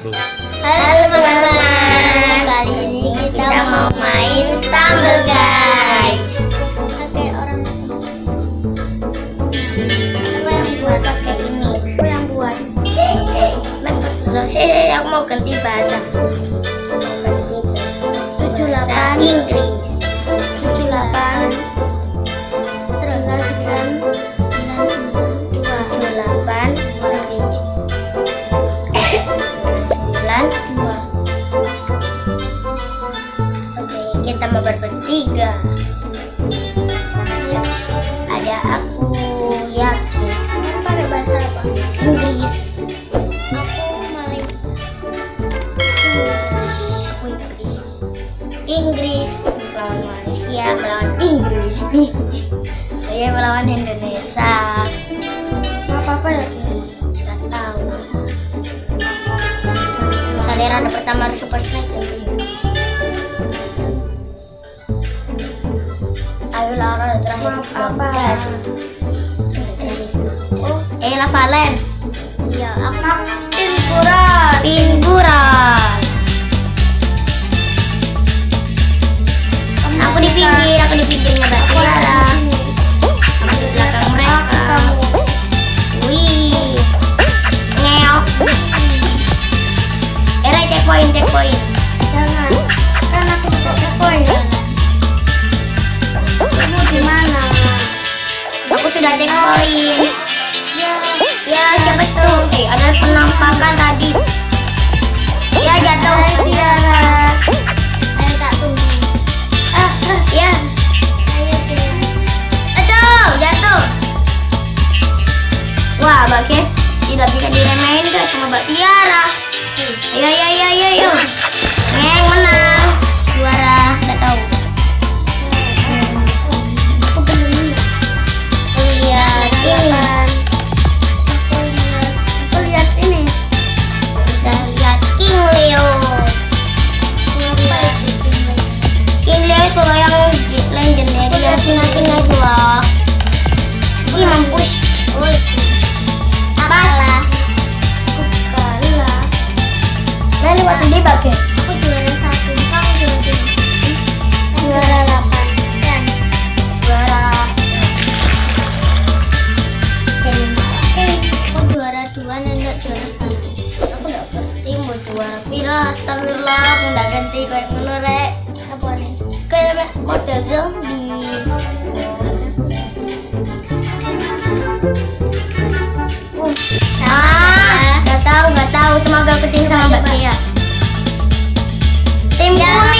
Halo teman-teman, kali ini kita mau main Stumble guys. Pakai orang apa yang buat pakai ini? Apa yang buat? Loh, saya yang mau ganti bahasa. Ganti bahasa Inggris. Kita mau bertiga ada aku yakin. Pakai bahasa apa? Inggris. Aku Malaysia. Aku Inggris. Inggris. Melawan Malaysia melawan Inggris. Saya melawan Indonesia. Apa apa ya nggak tahu. Salera ada pertama harus super strike Apa? Eh Lavalen ya aku spin checkpoint ya ya siapa itu eh ada penampakan tadi. Ya jatuh Tiara ayo tak tunggu. Ah, ah ya. Aduh jatuh. Wah Mbak Kes tidak bisa diremehin guys sama Mbak Tiara? Ayo ayo ayo ayo ayo singa-singa itu loh. Ih mampus. Apalah Aku kalah Mana waktu dia pakai? Aku juara satu. Kamu juara dua Juara delapan Dan Juara. Aku juara dua dan enggak juara satu. Aku enggak ngerti mau juara pira Astagfirullah. Aku enggak ganti kayak ngono Kayak model zombie Ah, gak tahu, gak tahu. Semoga aku tim sama Mbak Tia. Tim kuning,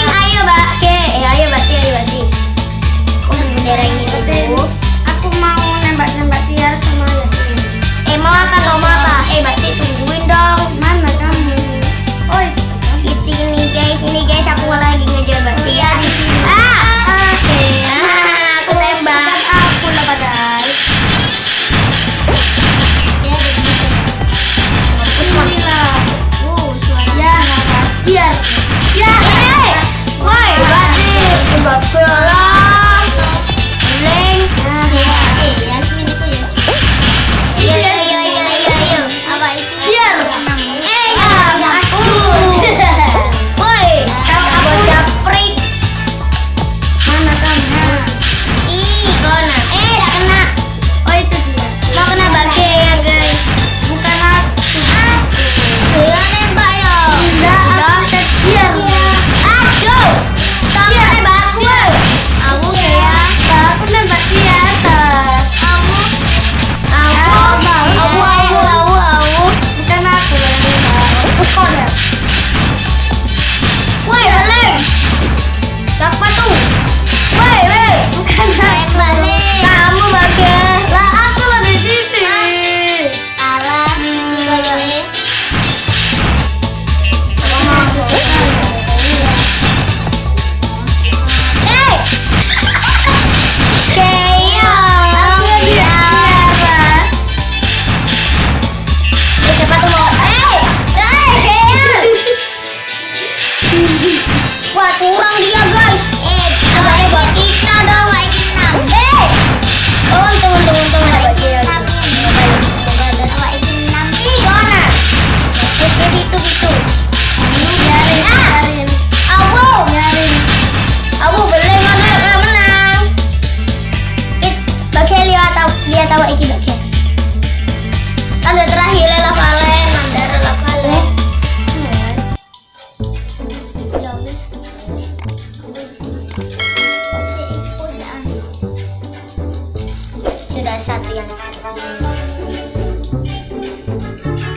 satu yang terakhir.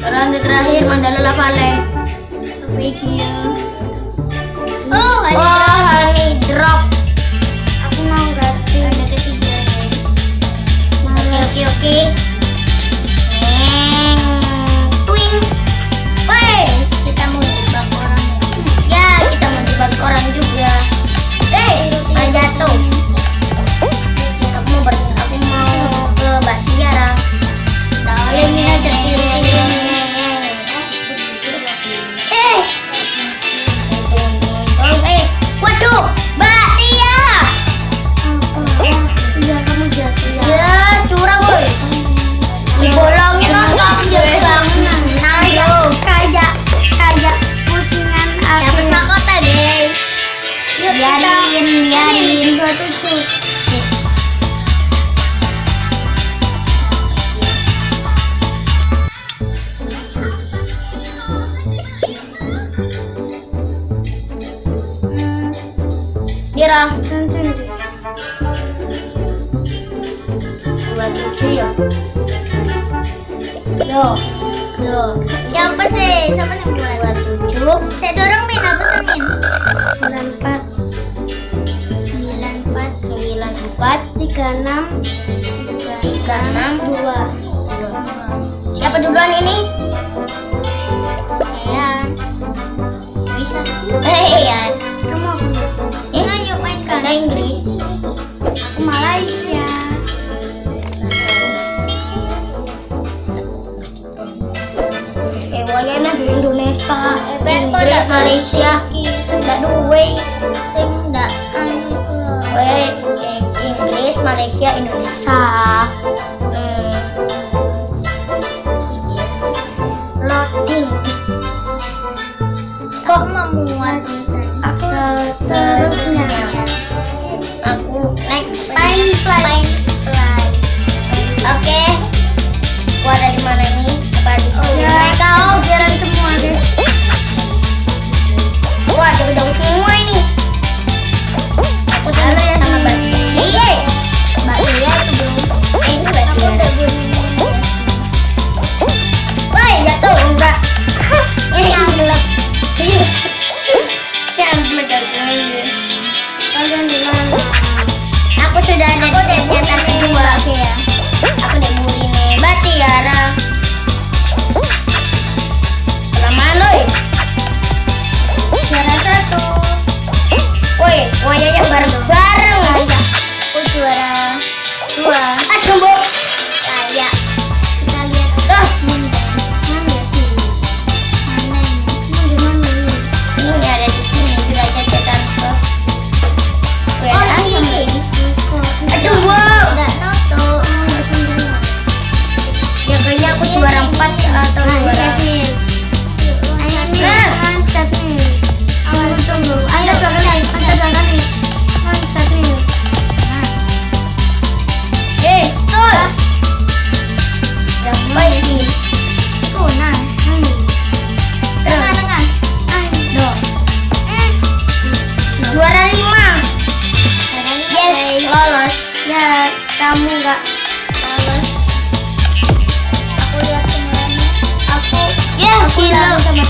Ronde terakhir Mandala Lava Land. Thank you. Oh, wow, oh, honey drop. Iya. Loh, loh. Ya apa sih? Siapa yang buat? Buat tujuh. Saya dorong min, apa sih min? Sembilan empat. Sembilan empat. Sembilan empat. Tiga enam. Tiga enam dua. Siapa duluan ini? Malaysia sudah dua sing gak kan Inggris Malaysia Indonesia hmm. yes. loading kok memuat aksel terusnya aku next fine fine oke okay.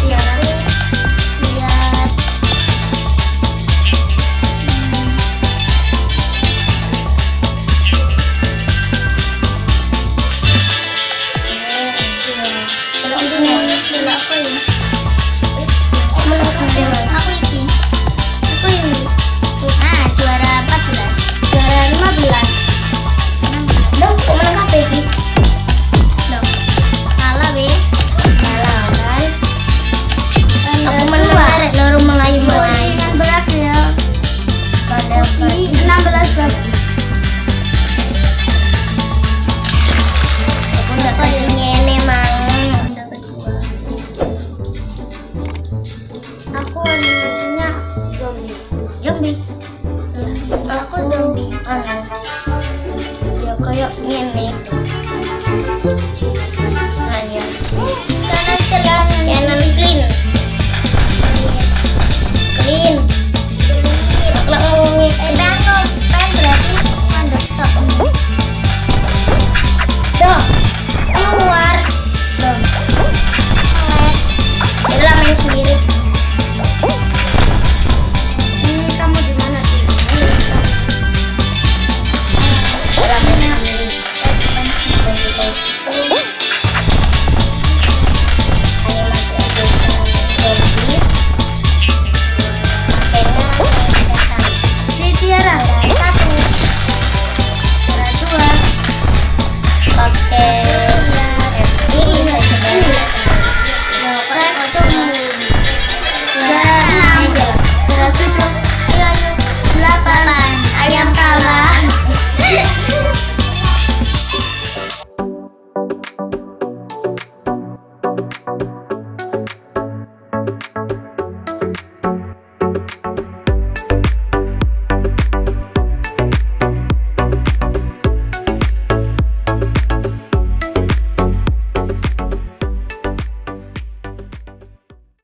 Black zombie. Aku zombie. Aneh ya kayak gini.